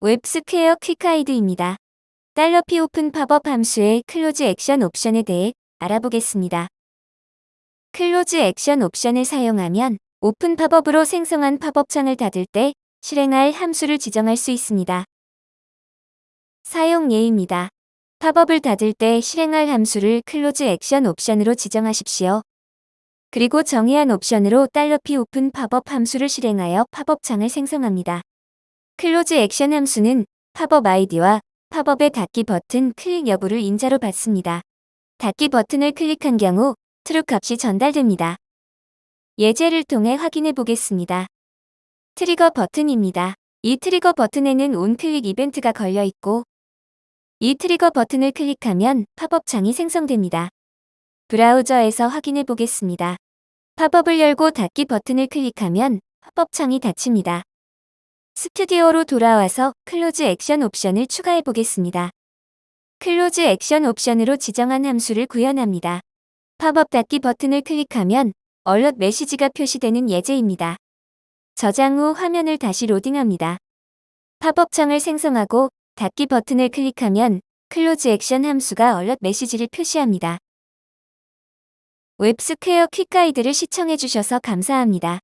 웹스퀘어 quick guide입니다. 달러p open popup 함수의 close action 옵션에 대해 알아보겠습니다. close action 옵션을 사용하면 open popup으로 생성한 팝업 창을 닫을 때 실행할 함수를 지정할 수 있습니다. 사용 예입니다. 팝업을 닫을 때 실행할 함수를 close action 옵션으로 지정하십시오. 그리고 정의한 옵션으로 $p open popup 함수를 실행하여 팝업 창을 생성합니다. close action 함수는 팝업 아이디와 팝업의 닫기 버튼 클릭 여부를 인자로 받습니다. 닫기 버튼을 클릭한 경우 true 값이 전달됩니다. 예제를 통해 확인해 보겠습니다. 트리거 버튼입니다. 이 트리거 버튼에는 onclick 이벤트가 걸려 있고 이 트리거 버튼을 클릭하면 팝업 창이 생성됩니다. 브라우저에서 확인해 보겠습니다. 팝업을 열고 닫기 버튼을 클릭하면 팝업 창이 닫힙니다. 스튜디오로 돌아와서 close action 옵션을 추가해 보겠습니다. close action 옵션으로 지정한 함수를 구현합니다. 팝업 닫기 버튼을 클릭하면 alert 메시지가 표시되는 예제입니다. 저장 후 화면을 다시 로딩합니다. 팝업 창을 생성하고 닫기 버튼을 클릭하면 클로즈 액션 함수가 얼럿 메시지를 표시합니다. 웹스퀘어 퀵가이드를 시청해주셔서 감사합니다.